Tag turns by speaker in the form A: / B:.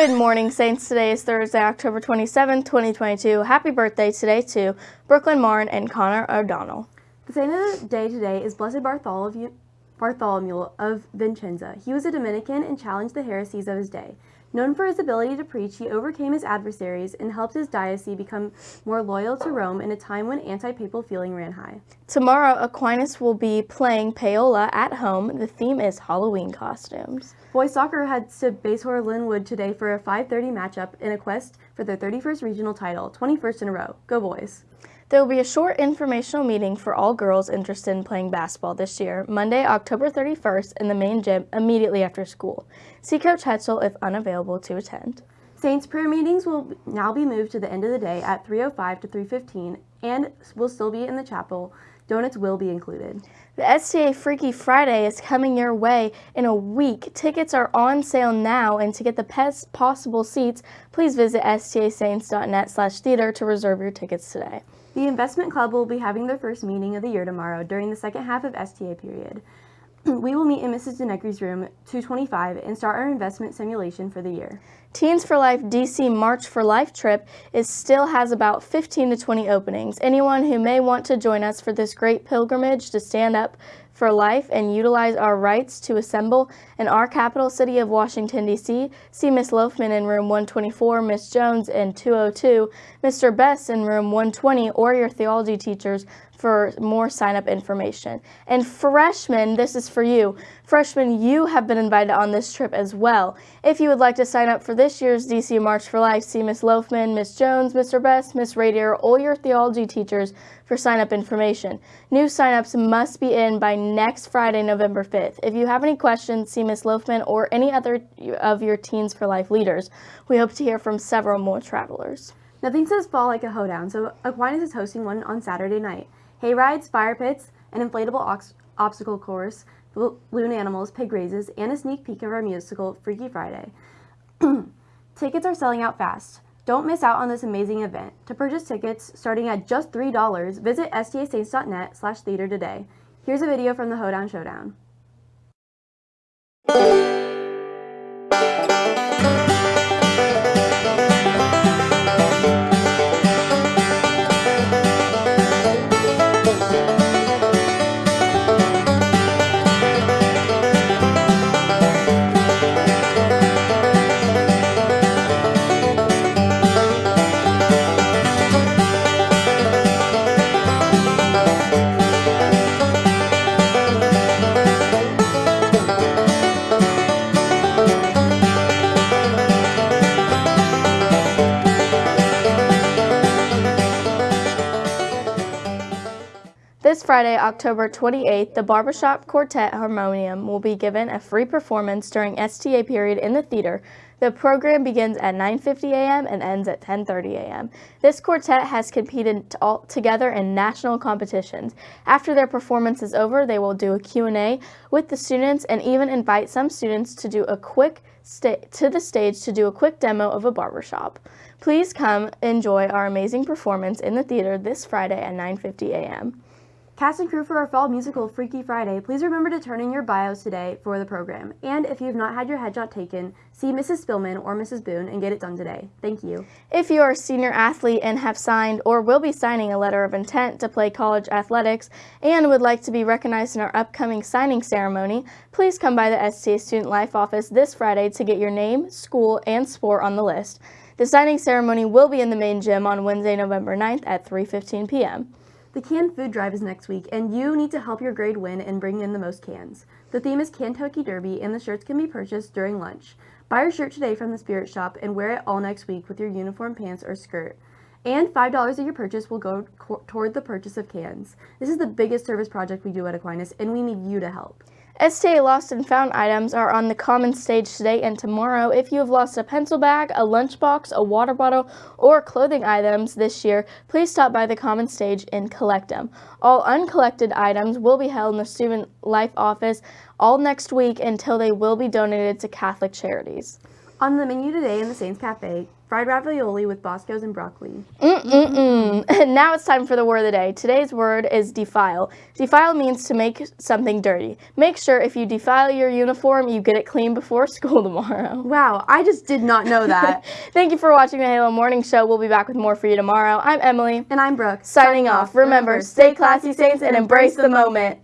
A: Good morning, Saints. Today is Thursday, October 27, 2022. Happy birthday today to Brooklyn Martin and Connor O'Donnell.
B: The saint of the day today is Blessed Bartholomew, Bartholomew of Vicenza. He was a Dominican and challenged the heresies of his day. Known for his ability to preach, he overcame his adversaries and helped his diocese become more loyal to Rome in a time when anti-papal feeling ran high.
A: Tomorrow, Aquinas will be playing Paola at home. The theme is Halloween costumes.
B: Boys soccer heads to Basehor Linwood today for a 5.30 matchup in a quest for their 31st regional title, 21st in a row. Go boys!
A: There will be a short informational meeting for all girls interested in playing basketball this year, Monday, October 31st in the main gym immediately after school. See Coach Hetzel if unavailable to attend.
B: Saints prayer meetings will now be moved to the end of the day at 3.05 to 3.15 and will still be in the chapel. Donuts will be included.
A: The STA Freaky Friday is coming your way in a week. Tickets are on sale now, and to get the best possible seats, please visit stasaints.net slash theater to reserve your tickets today.
B: The Investment Club will be having their first meeting of the year tomorrow during the second half of STA period. we will meet in Mrs. DeNecky's room 225 and start our investment simulation for the year.
A: Teens for Life DC March for Life trip is still has about 15 to 20 openings. Anyone who may want to join us for this great pilgrimage to stand up for life and utilize our rights to assemble in our capital city of Washington, D.C. See Miss Loafman in room 124, Miss Jones in 202, Mr. Bess in room 120, or your theology teachers for more sign-up information. And freshmen, this is for you. Freshmen, you have been invited on this trip as well. If you would like to sign up for this year's DC March for Life, see Miss Loafman, Miss Jones, Mr. Best, Miss Radier, all your theology teachers for sign-up information. New sign-ups must be in by next Friday, November 5th. If you have any questions, see Miss Loafman or any other of your Teens for Life leaders. We hope to hear from several more travelers.
B: Nothing says fall like a hoedown, so Aquinas is hosting one on Saturday night. Hay rides, fire pits, an inflatable obstacle course, balloon animals, pig races, and a sneak peek of our musical Freaky Friday. Tickets are selling out fast. Don't miss out on this amazing event. To purchase tickets starting at just $3, visit stasaints.net slash theater today. Here's a video from the Hoedown Showdown.
A: Friday, October 28th, the Barbershop Quartet Harmonium will be given a free performance during STA period in the theater. The program begins at 9.50 a.m. and ends at 10.30 a.m. This quartet has competed together in national competitions. After their performance is over, they will do a Q&A with the students and even invite some students to do a quick to the stage to do a quick demo of a barbershop. Please come enjoy our amazing performance in the theater this Friday at 9.50 a.m.
B: Cast and crew for our fall musical Freaky Friday, please remember to turn in your bios today for the program. And if you have not had your headshot taken, see Mrs. Spillman or Mrs. Boone and get it done today. Thank you.
A: If you are a senior athlete and have signed or will be signing a letter of intent to play college athletics and would like to be recognized in our upcoming signing ceremony, please come by the STA Student Life office this Friday to get your name, school, and sport on the list. The signing ceremony will be in the main gym on Wednesday, November 9th at 3.15 p.m.
B: The canned food drive is next week, and you need to help your grade win and bring in the most cans. The theme is Kentucky Derby, and the shirts can be purchased during lunch. Buy your shirt today from the Spirit Shop and wear it all next week with your uniform pants or skirt. And $5 of your purchase will go toward the purchase of cans. This is the biggest service project we do at Aquinas, and we need you to help.
A: STA Lost and Found items are on the common stage today and tomorrow. If you have lost a pencil bag, a lunchbox, a water bottle, or clothing items this year, please stop by the common stage and collect them. All uncollected items will be held in the Student Life office all next week until they will be donated to Catholic charities.
B: On the menu today in the Saints Cafe, fried ravioli with Bosco's and broccoli.
A: Mm-mm-mm. And now it's time for the word of the day. Today's word is defile. Defile means to make something dirty. Make sure if you defile your uniform, you get it clean before school tomorrow.
B: Wow, I just did not know that.
A: Thank you for watching the Halo Morning Show. We'll be back with more for you tomorrow. I'm Emily.
B: and I'm Brooke.
A: Signing off. Remember, stay classy, Saints, and embrace the moment.